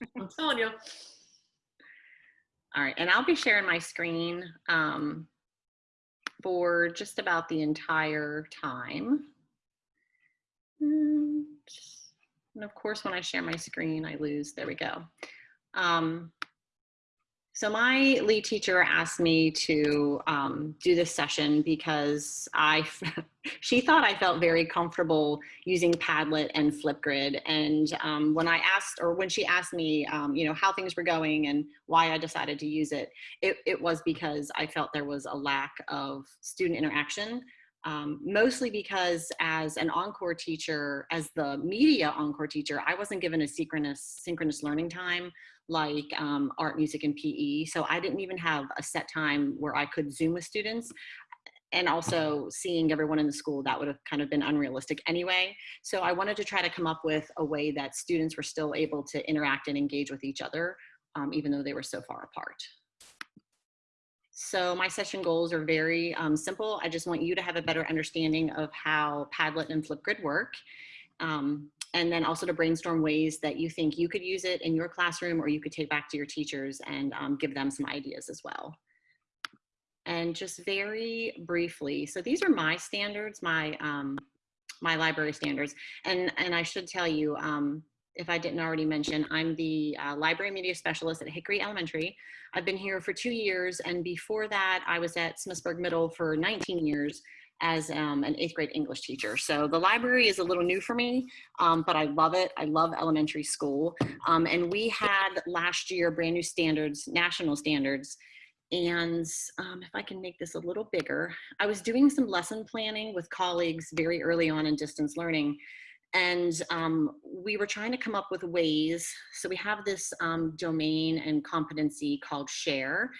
I'm telling you. All right, and I'll be sharing my screen um, for just about the entire time. Mm, And of course, when I share my screen, I lose. There we go. Um, so my lead teacher asked me to um, do this session because I, she thought I felt very comfortable using Padlet and Flipgrid. And um, when I asked, or when she asked me, um, you know, how things were going and why I decided to use it, it, it was because I felt there was a lack of student interaction. Um, mostly because as an encore teacher, as the media encore teacher, I wasn't given a synchronous, synchronous learning time like um, art, music, and PE. So I didn't even have a set time where I could Zoom with students. And also seeing everyone in the school, that would have kind of been unrealistic anyway. So I wanted to try to come up with a way that students were still able to interact and engage with each other, um, even though they were so far apart. So my session goals are very um, simple. I just want you to have a better understanding of how Padlet and Flipgrid work. Um, and then also to brainstorm ways that you think you could use it in your classroom or you could take back to your teachers and um, give them some ideas as well. And just very briefly, so these are my standards, my, um, my library standards. And, and I should tell you, um, if I didn't already mention, I'm the uh, library media specialist at Hickory Elementary. I've been here for two years, and before that, I was at Smithsburg Middle for 19 years as um, an eighth grade English teacher. So the library is a little new for me, um, but I love it. I love elementary school. Um, and we had last year brand new standards, national standards. And um, if I can make this a little bigger, I was doing some lesson planning with colleagues very early on in distance learning. And um, we were trying to come up with ways. So we have this um, domain and competency called share.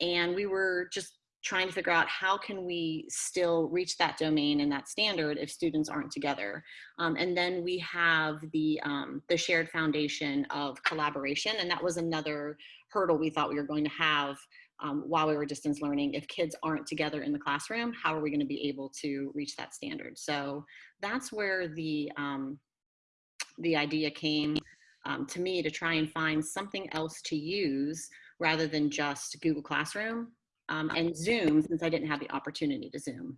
And we were just trying to figure out how can we still reach that domain and that standard if students aren't together. Um, and then we have the, um, the shared foundation of collaboration. And that was another hurdle we thought we were going to have um, while we were distance learning. If kids aren't together in the classroom, how are we gonna be able to reach that standard? So that's where the, um, the idea came um, to me to try and find something else to use rather than just Google Classroom um, and Zoom since I didn't have the opportunity to Zoom.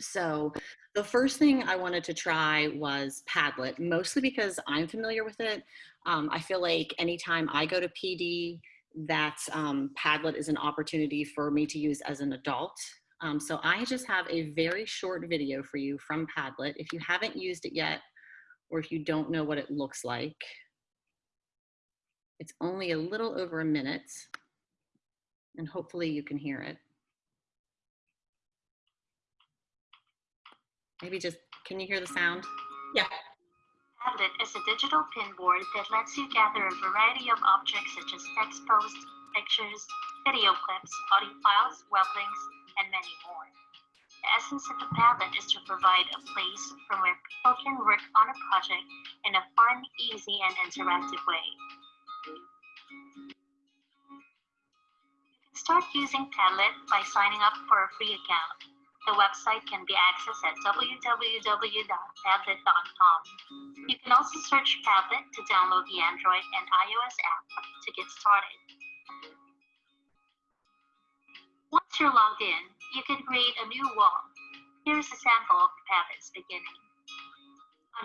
So the first thing I wanted to try was Padlet, mostly because I'm familiar with it. Um, I feel like anytime I go to PD, that um, Padlet is an opportunity for me to use as an adult. Um, so I just have a very short video for you from Padlet. If you haven't used it yet, or if you don't know what it looks like, it's only a little over a minute and hopefully you can hear it. Maybe just, can you hear the sound? Yeah. Padlet is a digital pinboard that lets you gather a variety of objects such as text posts, pictures, video clips, audio files, web links, and many more. The essence of the Padlet is to provide a place from where people can work on a project in a fun, easy, and interactive way. Start using Padlet by signing up for a free account. The website can be accessed at www.padlet.com. You can also search Padlet to download the Android and iOS app to get started. Once you're logged in, you can create a new wall. Here's a sample of Padlet's beginning.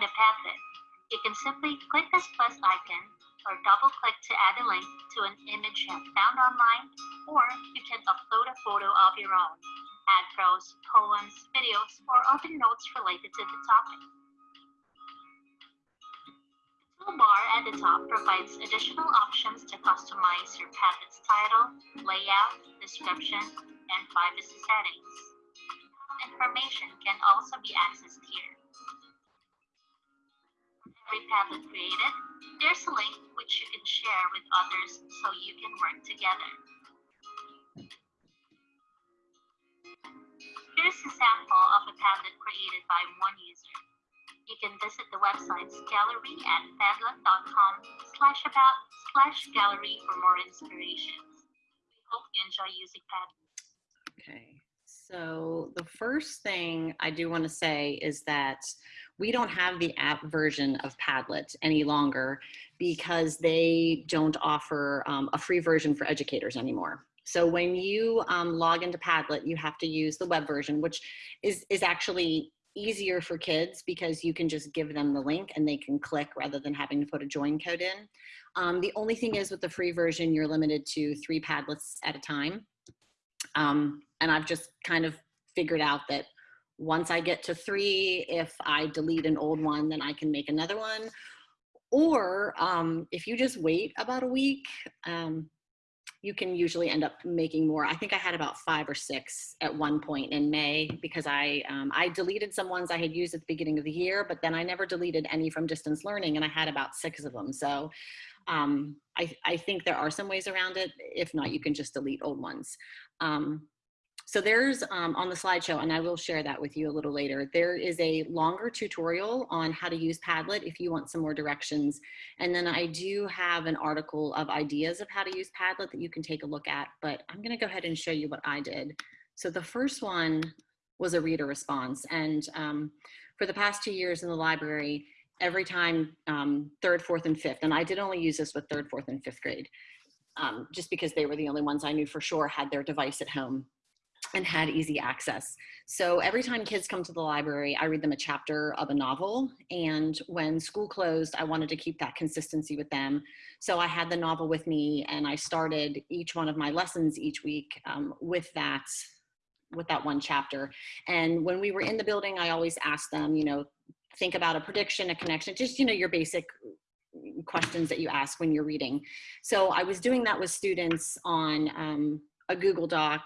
On a Padlet, you can simply click this plus icon or double click to add a link to an image you have found online, or you can upload a photo of your own, add prose, poems, videos, or other notes related to the topic. The toolbar at the top provides additional options to customize your Padlet's title, layout, description, and privacy settings. Information can also be accessed here. Every Padlet created, there's a link which you can share with others so you can work together. Here's a sample of a Padlet created by one user. You can visit the website's gallery at padlet.com slash about slash gallery for more inspirations. We hope you enjoy using Padlet. Okay, so the first thing I do want to say is that we don't have the app version of Padlet any longer because they don't offer um, a free version for educators anymore. So when you um, log into Padlet, you have to use the web version, which is, is actually easier for kids because you can just give them the link and they can click rather than having to put a join code in. Um, the only thing is with the free version, you're limited to three Padlets at a time. Um, and I've just kind of figured out that once I get to three, if I delete an old one, then I can make another one. Or um, if you just wait about a week, um, you can usually end up making more. I think I had about five or six at one point in May because I, um, I deleted some ones I had used at the beginning of the year, but then I never deleted any from distance learning and I had about six of them. So um, I, I think there are some ways around it. If not, you can just delete old ones. Um, so there's um, on the slideshow, and I will share that with you a little later, there is a longer tutorial on how to use Padlet if you want some more directions. And then I do have an article of ideas of how to use Padlet that you can take a look at, but I'm gonna go ahead and show you what I did. So the first one was a reader response. And um, for the past two years in the library, every time um, third, fourth, and fifth, and I did only use this with third, fourth, and fifth grade, um, just because they were the only ones I knew for sure had their device at home and had easy access. So every time kids come to the library, I read them a chapter of a novel. And when school closed, I wanted to keep that consistency with them. So I had the novel with me and I started each one of my lessons each week um, with that with that one chapter. And when we were in the building, I always asked them, you know, think about a prediction, a connection, just, you know, your basic questions that you ask when you're reading. So I was doing that with students on um, a Google Doc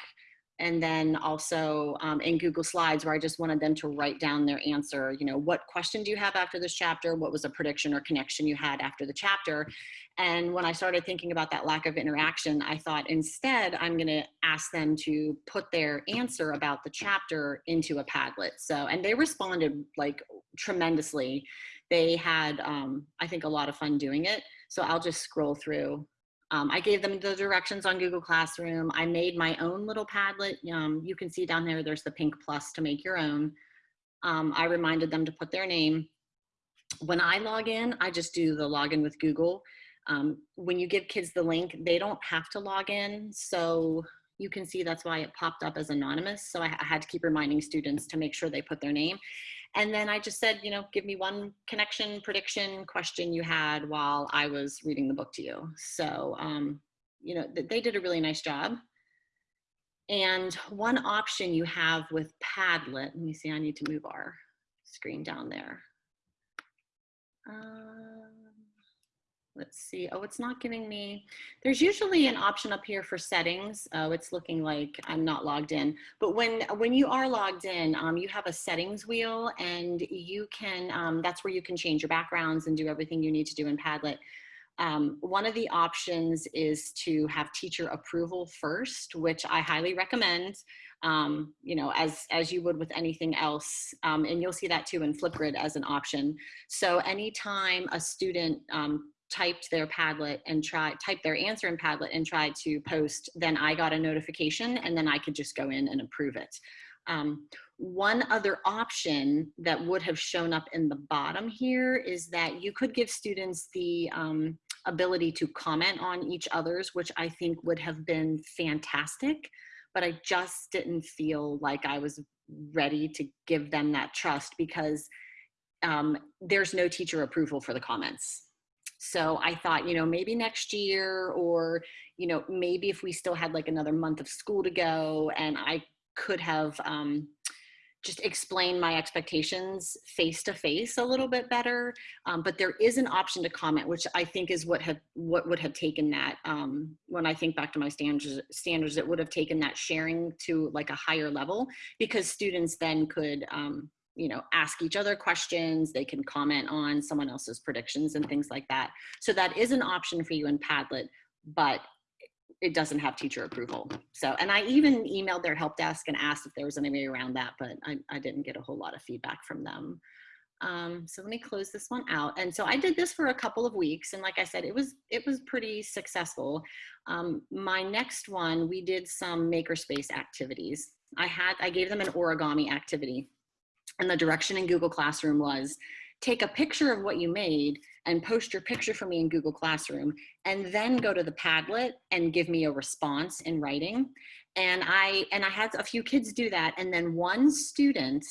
and then also um, in Google Slides where I just wanted them to write down their answer. You know, what question do you have after this chapter? What was a prediction or connection you had after the chapter? And when I started thinking about that lack of interaction, I thought instead I'm going to ask them to put their answer about the chapter into a Padlet. So, and they responded like tremendously. They had, um, I think, a lot of fun doing it. So I'll just scroll through um, I gave them the directions on Google Classroom. I made my own little Padlet. Um, you can see down there, there's the pink plus to make your own. Um, I reminded them to put their name. When I log in, I just do the login with Google. Um, when you give kids the link, they don't have to log in. So you can see that's why it popped up as anonymous. So I, I had to keep reminding students to make sure they put their name. And then I just said, you know, give me one connection, prediction, question you had while I was reading the book to you. So, um, you know, they did a really nice job. And one option you have with Padlet, let me see, I need to move our screen down there. Um, let's see. Oh, it's not giving me, there's usually an option up here for settings. Oh, it's looking like I'm not logged in. But when, when you are logged in, um, you have a settings wheel and you can, um, that's where you can change your backgrounds and do everything you need to do in Padlet. Um, one of the options is to have teacher approval first, which I highly recommend, um, you know, as, as you would with anything else. Um, and you'll see that too in Flipgrid as an option. So anytime a student um, typed their Padlet and tried typed their answer in Padlet and tried to post, then I got a notification and then I could just go in and approve it. Um, one other option that would have shown up in the bottom here is that you could give students the um, ability to comment on each other's, which I think would have been fantastic, but I just didn't feel like I was ready to give them that trust because um, there's no teacher approval for the comments. So I thought, you know, maybe next year or, you know, maybe if we still had like another month of school to go and I could have um, just explained my expectations face to face a little bit better. Um, but there is an option to comment, which I think is what have what would have taken that. Um, when I think back to my standards, standards, it would have taken that sharing to like a higher level because students then could um, you know, ask each other questions. They can comment on someone else's predictions and things like that. So that is an option for you in Padlet, but it doesn't have teacher approval. So, and I even emailed their help desk and asked if there was any way around that, but I, I didn't get a whole lot of feedback from them. Um, so let me close this one out. And so I did this for a couple of weeks. And like I said, it was, it was pretty successful. Um, my next one, we did some makerspace activities. I had, I gave them an origami activity And the direction in Google Classroom was take a picture of what you made and post your picture for me in Google Classroom and then go to the Padlet and give me a response in writing. And I, and I had a few kids do that. And then one student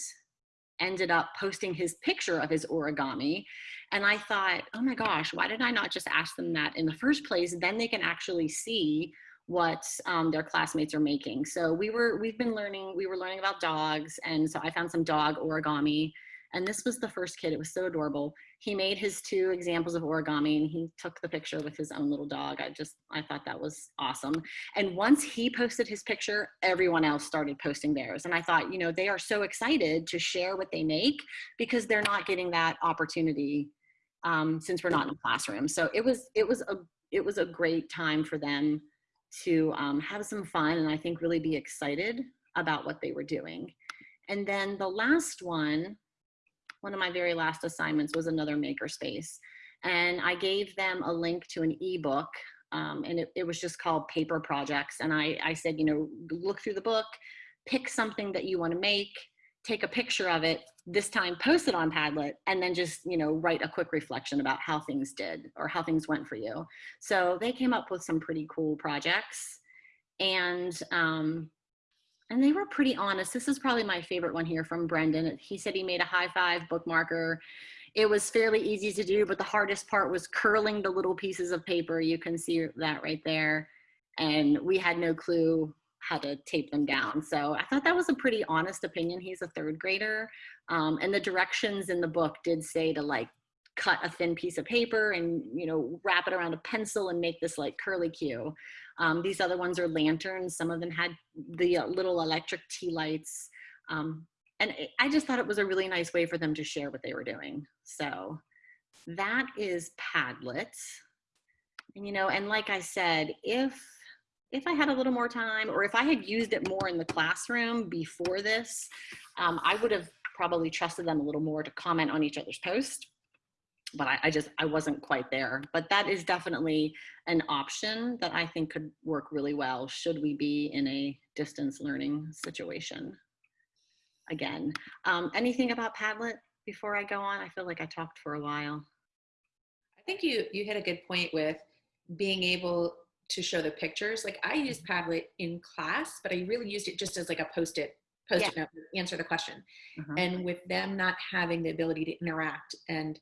ended up posting his picture of his origami. And I thought, oh my gosh, why did I not just ask them that in the first place? Then they can actually see what um, their classmates are making. So we were, we've been learning, we were learning about dogs. And so I found some dog origami and this was the first kid, it was so adorable. He made his two examples of origami and he took the picture with his own little dog. I just, I thought that was awesome. And once he posted his picture, everyone else started posting theirs. And I thought, you know, they are so excited to share what they make because they're not getting that opportunity um, since we're not in a classroom. So it was, it was a, it was a great time for them to um, have some fun and I think really be excited about what they were doing. And then the last one one of my very last assignments was another makerspace. And I gave them a link to an ebook um, and it, it, was just called Paper Projects. And I, I said, you know, look through the book, pick something that you wanna make, take a picture of it, this time post it on Padlet, and then just, you know, write a quick reflection about how things did or how things went for you. So they came up with some pretty cool projects. And um, and they were pretty honest. This is probably my favorite one here from Brendan. He said he made a high five bookmarker. It was fairly easy to do, but the hardest part was curling the little pieces of paper. You can see that right there. And we had no clue how to tape them down. So I thought that was a pretty honest opinion. He's a third grader. Um, and the directions in the book did say to like cut a thin piece of paper and you know wrap it around a pencil and make this like curly cue. Um, these other ones are lanterns. Some of them had the uh, little electric tea lights. Um, and I just thought it was a really nice way for them to share what they were doing. So that is Padlet. And, you know, and like I said, if if I had a little more time or if I had used it more in the classroom before this, um, I would have probably trusted them a little more to comment on each other's post but I, I, just I wasn't quite there. But that is definitely an option that I think could work really well should we be in a distance learning situation. Again, um, anything about Padlet before I go on? I feel like I talked for a while. I think you you hit a good point with being able to show the pictures. Like I used mm-hmm. Padlet in class, but I really used it just as like a post-it post-it yeah. note, answer the question. Uh -huh. And with them not having the ability to interact and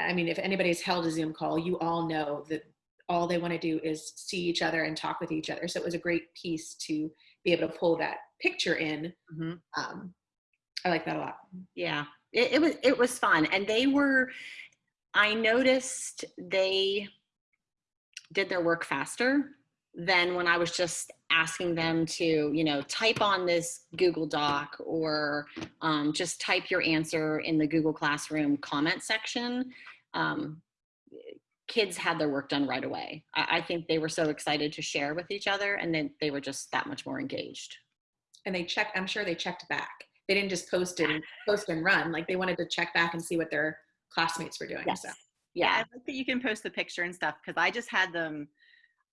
I mean, if anybody's held a Zoom call, you all know that all they want to do is see each other and talk with each other. So it was a great piece to be able to pull that picture in. Mm-hmm. Um, I like that a lot. Yeah, it, it was it was fun, and they were. I noticed they did their work faster than when I was just asking them to, you know, type on this Google Doc or um, just type your answer in the Google Classroom comment section. Um, kids had their work done right away. I, I, think they were so excited to share with each other and then they were just that much more engaged. And they checked, I'm sure they checked back. They didn't just post and post and run. Like they wanted to check back and see what their classmates were doing. Yes. So. Yeah, I like that you can post the picture and stuff because I just had them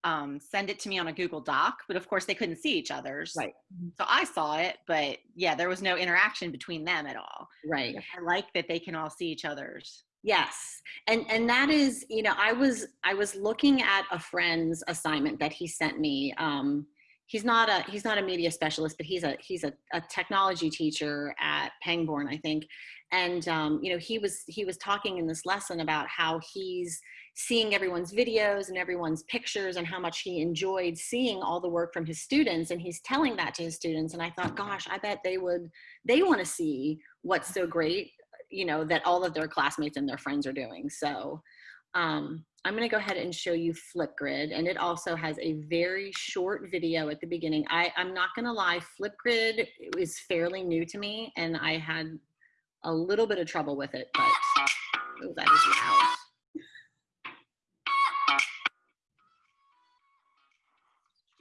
um, send it to me on a Google Doc, but of course they couldn't see each other's. Right. So I saw it, but yeah, there was no interaction between them at all. Right. I like that they can all see each other's. Yes. And and that is, you know, I was I was looking at a friend's assignment that he sent me. Um, he's not a he's not a media specialist, but he's a he's a, a technology teacher at Pangborn, I think. And um, you know, he was he was talking in this lesson about how he's seeing everyone's videos and everyone's pictures and how much he enjoyed seeing all the work from his students and he's telling that to his students and i thought gosh i bet they would they want to see what's so great you know that all of their classmates and their friends are doing so um, i'm going to go ahead and show you flipgrid and it also has a very short video at the beginning i i'm not going to lie flipgrid is fairly new to me and i had a little bit of trouble with it but oh, that is loud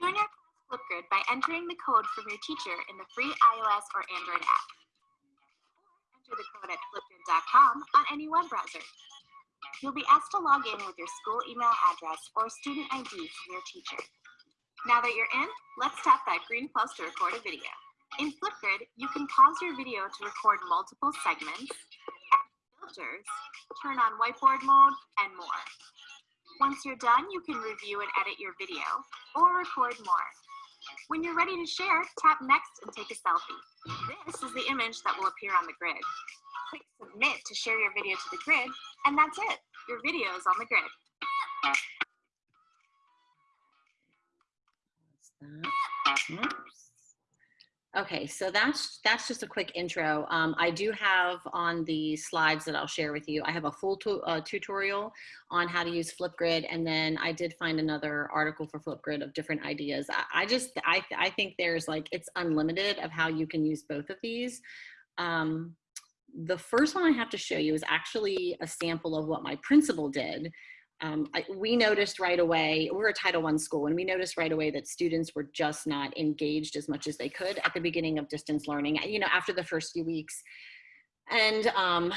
Join our class Flipgrid by entering the code from your teacher in the free iOS or Android app. Or enter the code at flipgrid.com on any web browser. You'll be asked to log in with your school email address or student ID from your teacher. Now that you're in, let's tap that green plus to record a video. In Flipgrid, you can pause your video to record multiple segments, add filters, turn on whiteboard mode, and more. Once you're done, you can review and edit your video or record more. When you're ready to share, tap next and take a selfie. This is the image that will appear on the grid. Click submit to share your video to the grid, and that's it. Your video is on the grid. Okay, so that's that's just a quick intro. Um, I do have on the slides that I'll share with you. I have a full uh, tutorial on how to use Flipgrid, and then I did find another article for Flipgrid of different ideas. I, I just I I think there's like it's unlimited of how you can use both of these. Um, the first one I have to show you is actually a sample of what my principal did um, I, we noticed right away, we're a Title I school, and we noticed right away that students were just not engaged as much as they could at the beginning of distance learning, you know, after the first few weeks. And um,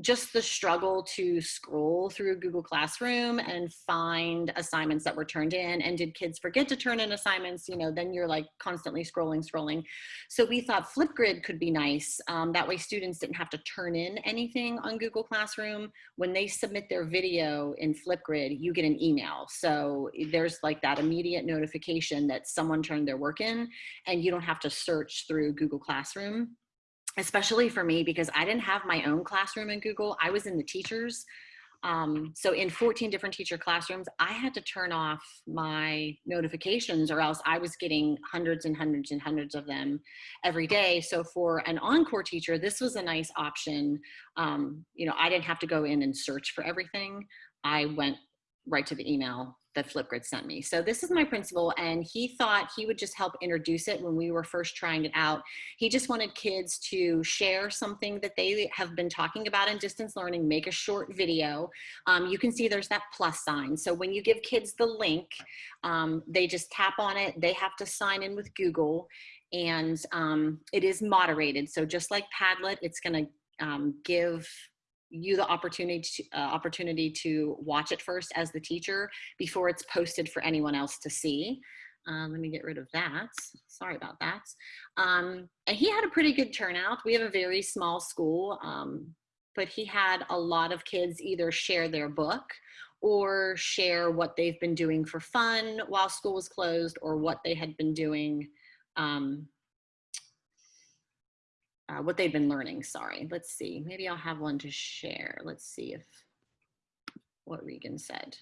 just the struggle to scroll through Google Classroom and find assignments that were turned in and did kids forget to turn in assignments, you know, then you're like constantly scrolling, scrolling. So we thought Flipgrid could be nice. Um, that way students didn't have to turn in anything on Google Classroom. When they submit their video in Flipgrid, you get an email. So there's like that immediate notification that someone turned their work in and you don't have to search through Google Classroom especially for me because I didn't have my own classroom in Google. I was in the teachers. Um, so in 14 different teacher classrooms, I had to turn off my notifications or else I was getting hundreds and hundreds and hundreds of them every day. So for an encore teacher, this was a nice option. Um, you know, I didn't have to go in and search for everything. I went right to the email that Flipgrid sent me. So this is my principal and he thought he would just help introduce it when we were first trying it out. He just wanted kids to share something that they have been talking about in distance learning, make a short video. Um, you can see there's that plus sign. So when you give kids the link, um, they just tap on it. They have to sign in with Google and um, it is moderated. So just like Padlet, it's gonna um, give you the opportunity to, uh, opportunity to watch it first as the teacher before it's posted for anyone else to see. Um, let me get rid of that. Sorry about that. Um, and he had a pretty good turnout. We have a very small school, um, but he had a lot of kids either share their book or share what they've been doing for fun while school was closed or what they had been doing um, uh, what they've been learning, sorry. Let's see, maybe I'll have one to share. Let's see if, what Regan said.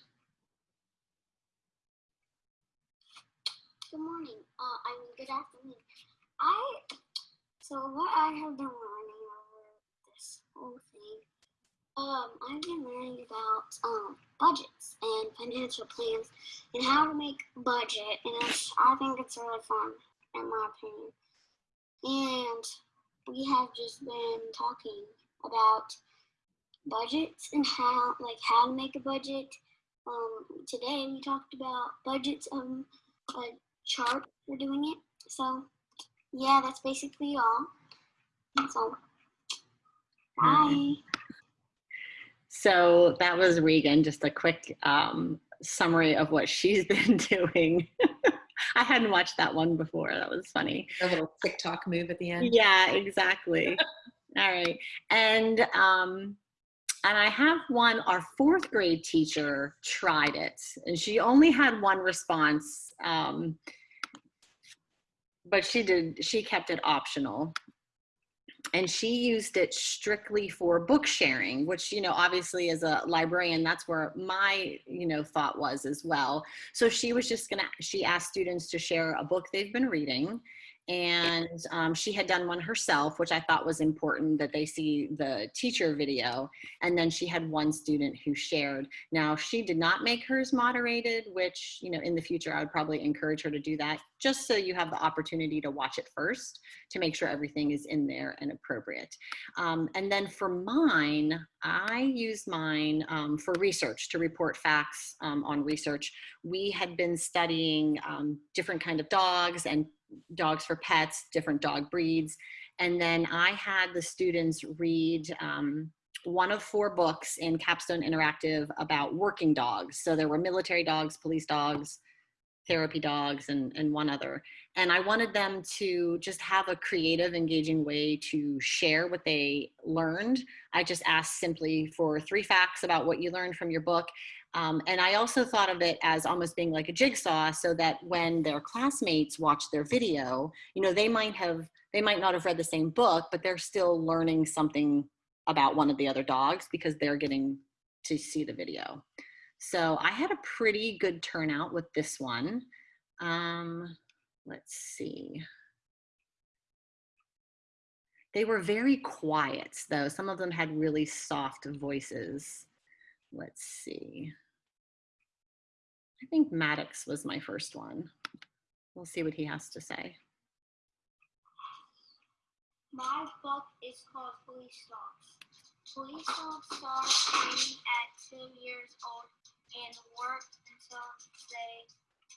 Good morning. Uh, I mean, good afternoon. I, so what I have been learning over this whole thing, um, I've been learning about um, budgets and financial plans and how to make budget, and I think it's really fun, in my opinion. And we have just been talking about budgets and how like how to make a budget. Um, today we talked about budgets um a chart for doing it. So yeah, that's basically all. So bye. So that was Regan, just a quick um, summary of what she's been doing. I hadn't watched that one before. That was funny. A little TikTok move at the end. Yeah, exactly. All right. And um and I have one, our fourth grade teacher tried it and she only had one response. Um, but she did, she kept it optional and she used it strictly for book sharing which you know obviously as a librarian that's where my you know thought was as well. So she was just gonna she asked students to share a book they've been reading and um, she had done one herself, which I thought was important that they see the teacher video. And then she had one student who shared. Now she did not make hers moderated, which, you know, in the future, I would probably encourage her to do that just so you have the opportunity to watch it first to make sure everything is in there and appropriate. Um, and then for mine, I use mine um, for research to report facts um, on research. We had been studying um, different kind of dogs and dogs for pets, different dog breeds. And then I had the students read um, one of four books in Capstone Interactive about working dogs. So there were military dogs, police dogs, therapy dogs and, and one other. And I wanted them to just have a creative, engaging way to share what they learned. I just asked simply for three facts about what you learned from your book. Um, and I also thought of it as almost being like a jigsaw so that when their classmates watch their video, you know, they might have, they might not have read the same book, but they're still learning something about one of the other dogs because they're getting to see the video. So I had a pretty good turnout with this one. Um, let's see. They were very quiet though. Some of them had really soft voices. Let's see. I think Maddox was my first one. We'll see what he has to say. My book is called Police Dogs. Police dogs start training at two years old and work until they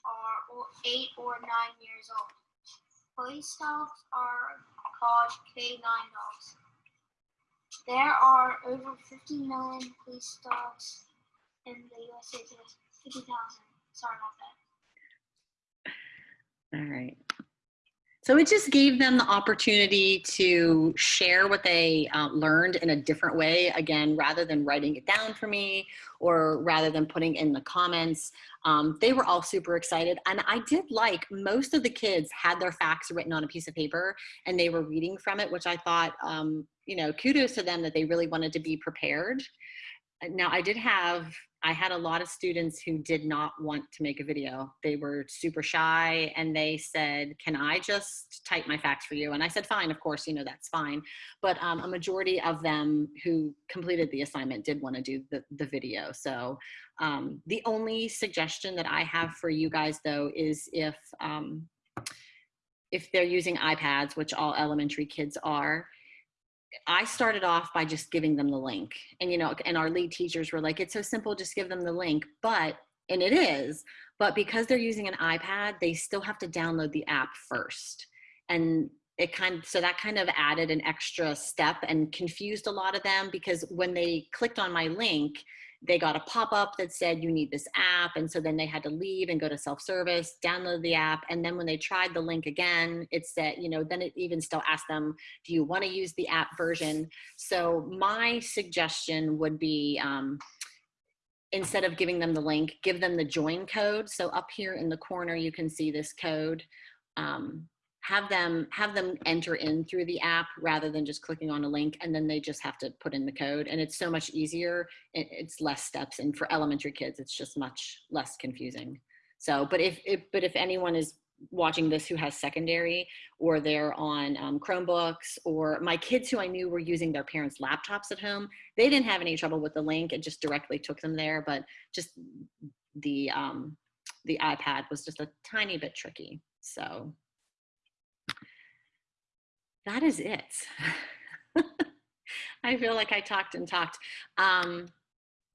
are eight or nine years old. Police dogs are called K9 dogs. There are over 50 million police dogs in the USA today. 50,000. Sorry about that. All right. So it just gave them the opportunity to share what they uh, learned in a different way. Again, rather than writing it down for me or rather than putting in the comments, um, they were all super excited. And I did like most of the kids had their facts written on a piece of paper and they were reading from it, which I thought, um, you know, kudos to them that they really wanted to be prepared. Uh, Now I did have, I had a lot of students who did not want to make a video. They were super shy and they said, can I just type my facts for you? And I said, fine, of course, you know, that's fine. But um, a majority of them who completed the assignment did want to do the, the video. So um, the only suggestion that I have for you guys though is if, um, if they're using iPads, which all elementary kids are, I started off by just giving them the link. And, you know, and our lead teachers were like, it's so simple, just give them the link. But, and it is, but because they're using an iPad, they still have to download the app first. And it kind of, so that kind of added an extra step and confused a lot of them because when they clicked on my link, they got a pop-up that said you need this app and so then they had to leave and go to self-service download the app and then when they tried the link again it said you know then it even still asked them do you want to use the app version? So my suggestion would be um, instead of giving them the link give them the join code. So up here in the corner you can see this code. Um, have them have them enter in through the app rather than just clicking on a link and then they just have to put in the code and it's so much easier. It, it's less steps and for elementary kids it's just much less confusing. So but if, if but if anyone is watching this who has secondary or they're on um, chromebooks or my kids who i knew were using their parents laptops at home they didn't have any trouble with the link it just directly took them there but just the um, the ipad was just a tiny bit tricky so that is it. I feel like I talked and talked. Um,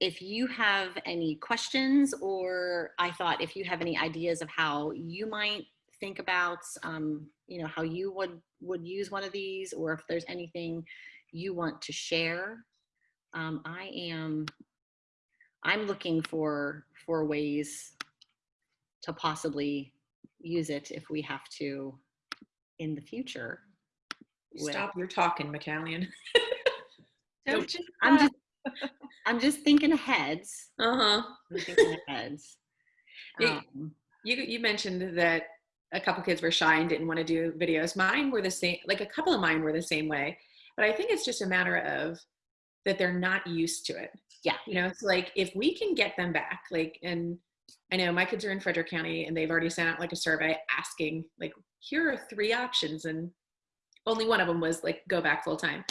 if you have any questions or I thought if you have any ideas of how you might think about, um, you know, how you would, would use one of these or if there's anything you want to share, um, I am, I'm looking for, for ways to possibly use it if we have to in the future. With- Stop your talking, McCallion. Don't just, I'm uh, just, I'm just thinking heads. Uh-huh. I'm thinking ahead. Yeah. Um, You you mentioned that a couple kids were shy and didn't want to do videos. Mine were the same, like a couple of mine were the same way. But I think it's just a matter of that they're not used to it. Yeah. You know, it's like if we can get them back, like, and I know my kids are in Frederick County and they've already sent out like a survey asking, like, here are three options, and only one of them was like go back full time.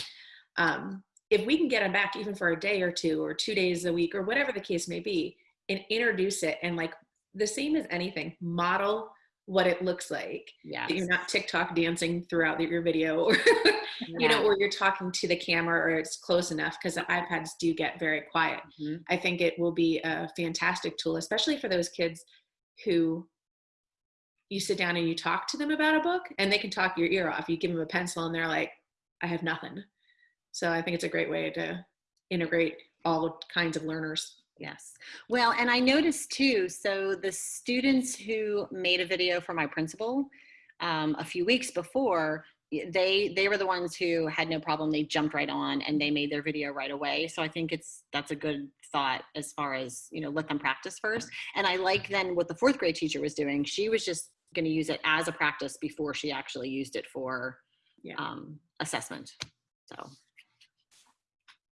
Um, if we can get them back even for a day or two or two days a week or whatever the case may be, and introduce it and like the same as anything, model what it looks like. yeah. That you're not TikTok dancing throughout your video or you know, or you're talking to the camera or it's close enough because the iPads do get very quiet. Mhm. I think it will be a fantastic tool, especially for those kids who you sit down and you talk to them about a book and they can talk your ear off. You give them a pencil and they're like, I have nothing. So I think it's a great way to integrate all kinds of learners. Yes. Well, and I noticed too, so the students who made a video for my principal um, a few weeks before, they they were the ones who had no problem. They jumped right on and they made their video right away. So I think it's that's a good thought as far as, you know, let them practice first. And I like then what the fourth grade teacher was doing. She was just going to use it as a practice before she actually used it for Yeah. um, assessment. So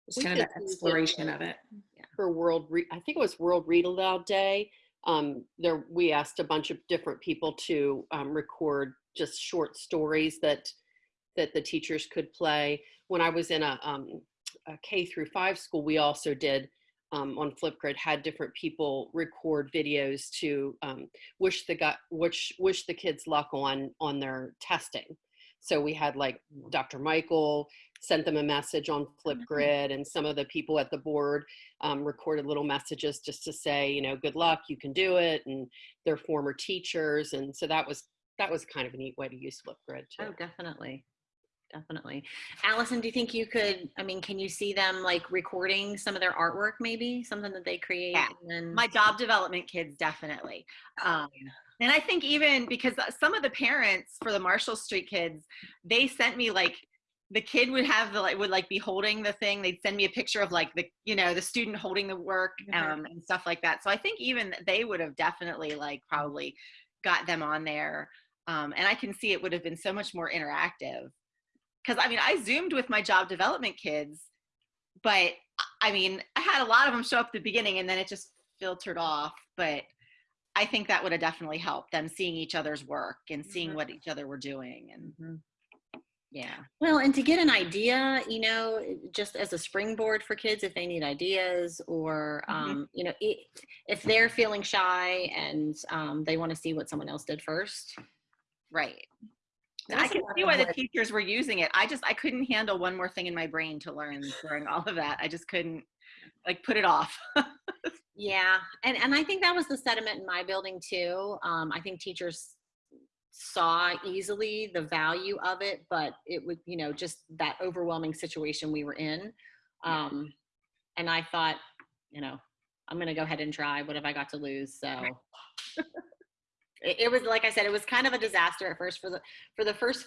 It's kind of just the use it exploration of it. for World, Re- I think it was World Read Aloud Day. Um, there, we asked a bunch of different people to um, record just short stories that that the teachers could play. When I was in a, um, a K through five school, we also did um, on Flipgrid had different people record videos to um, wish the got wish wish the kids luck on on their testing. So we had like Dr. Michael sent them a message on Flipgrid, and some of the people at the board um, recorded little messages just to say, you know, good luck, you can do it, and their former teachers, and so that was that was kind of a neat way to use Flipgrid too. Oh, definitely. Definitely. Allison, do you think you could, I mean, can you see them like recording some of their artwork maybe? Something that they create? Yeah. and then- my job development kids definitely um, and i think even because uh, some of the parents for the marshall street kids they sent me like the kid would have the like would like be holding the thing they'd send me a picture of like the you know the student holding the work Mhm. um, and stuff like that so i think even they would have definitely like probably got them on there um, and i can see it would have been so much more interactive because i mean i zoomed with my job development kids but I mean, I had a lot of them show up at the beginning and then it just filtered off. But I think that would have definitely helped them seeing each other's work and seeing Mhm. what each other were doing. And Mhm. yeah. Well, and to get an idea, you know, just as a springboard for kids if they need ideas or, Mhm. um, you know, if they're feeling shy and um, they want to see what someone else did first. Right. I can see why the work. teachers were using it. I just I couldn't handle one more thing in my brain to learn during all of that. I just couldn't like put it off. Yeah, and and I think that was the sentiment in my building too. Um, I think teachers saw easily the value of it, but it would, you know, just that overwhelming situation we were in. Um, and I thought, you know, I'm gonna go ahead and try. What have I got to lose? So it, it was like I said, it was kind of a disaster at first. For the for the first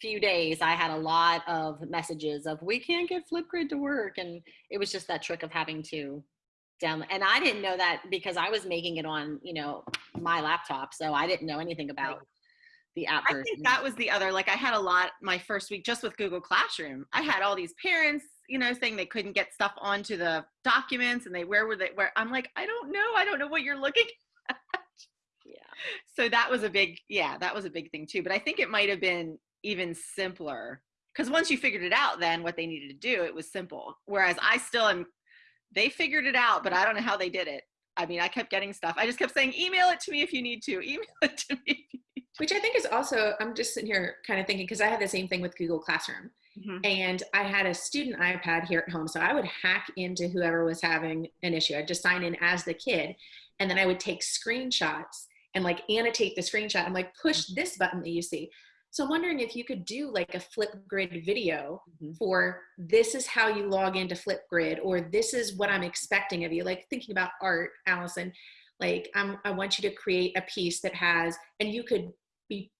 few days, I had a lot of messages of we can't get Flipgrid to work, and it was just that trick of having to down and i didn't know that because i was making it on you know my laptop so i didn't know anything about the app I think that was the other like I had a lot my first week just with Google Classroom. I had all these parents, you know, saying they couldn't get stuff onto the documents and they where were they where I'm like, I don't know. I don't know what you're looking so that was a big yeah that was a big thing too but i think it might have been even simpler because once you figured it out then what they needed to do it was simple whereas i still am they figured it out but i don't know how they did it i mean i kept getting stuff i just kept saying email it to me if you need to email it to me Which I think is also, I'm just sitting here kind of thinking, because I had the same thing with Google Classroom. Mhm. And I had a student iPad here at home. So I would hack into whoever was having an issue. I'd just sign in as the kid. And then I would take screenshots and like annotate the screenshot and like push this button that you see. So I'm wondering if you could do like a Flipgrid video Mhm. for this is how you log into Flipgrid or this is what I'm expecting of you. Like thinking about art, Allison, like I'm, I want you to create a piece that has, and you could be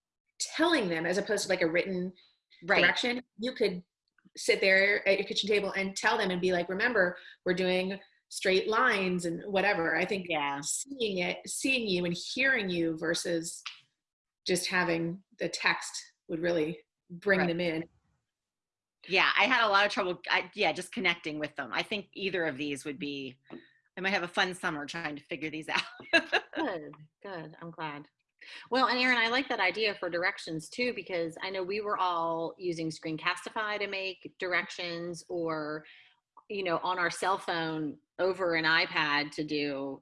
telling them as opposed to like a written right direction, you could sit there at your kitchen table and tell them and be like, remember, we're doing straight lines and whatever. I think yeah seeing it, seeing you and hearing you versus just having the text would really bring Right. them in. yeah i had a lot of trouble I, yeah just connecting with them i think either of these would be i might have a fun summer trying to figure these out good good i'm glad well and aaron i like that idea for directions too because i know we were all using screencastify to make directions or you know on our cell phone over an ipad to do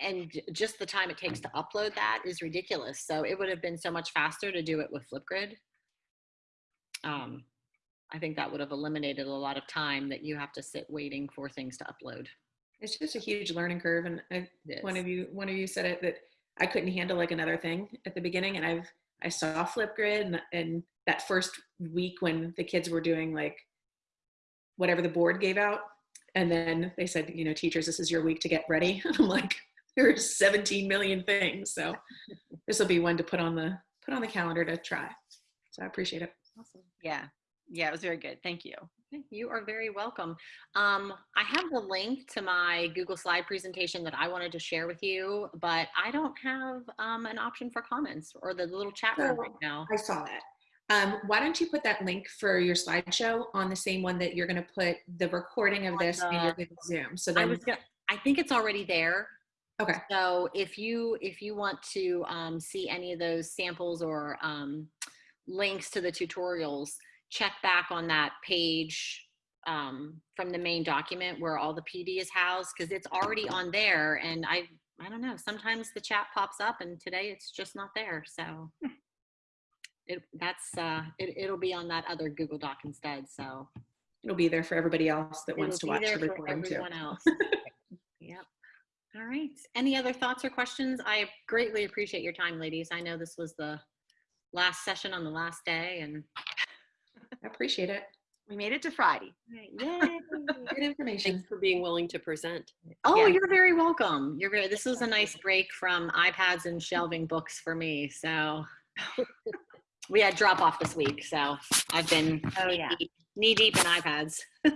and just the time it takes to upload that is ridiculous so it would have been so much faster to do it with flipgrid um, i think that would have eliminated a lot of time that you have to sit waiting for things to upload It's just a huge learning curve. And I, one of you, one of you said it that I couldn't handle like another thing at the beginning. And I've, I saw Flipgrid and, and that first week when the kids were doing like whatever the board gave out And then they said, you know, teachers, this is your week to get ready. I'm like, there's 17 million things. So this will be one to put on the put on the calendar to try. So I appreciate it. Awesome. Yeah. Yeah, it was very good. Thank you. You are very welcome. Um, I have the link to my Google slide presentation that I wanted to share with you, but I don't have um, an option for comments or the little chat room So, right now. I saw that. Um, why don't you put that link for your slideshow on the same one that you're going to put the recording of On this in your Google Zoom? So I then, was gonna, I think it's already there. okay, So if you if you want to um, see any of those samples or um, links to the tutorials, check back on that page um, from the main document where all the PD is housed because it's already on there. And I I don't know. Sometimes the chat pops up, and today it's just not there. So it that's uh, it, it'll be on that other Google Doc instead. So it'll be there for everybody else that wants to be watch the there for recording too. else. yep. All right. Any other thoughts or questions? I greatly appreciate your time, ladies. I know this was the last session on the last day, and I appreciate it. We made it to Friday. yay! Good information. Thanks for being willing to present. oh, Yeah. you're very welcome. You're very. This was a nice break from iPads and shelving books for me. So we had drop off this week, so I've been Oh, yeah. knee deep in iPads.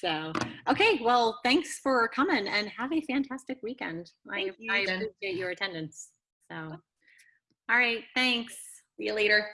so, okay, well, thanks for coming and have a fantastic weekend. I, you, I appreciate your attendance. So, all right, thanks. See you later.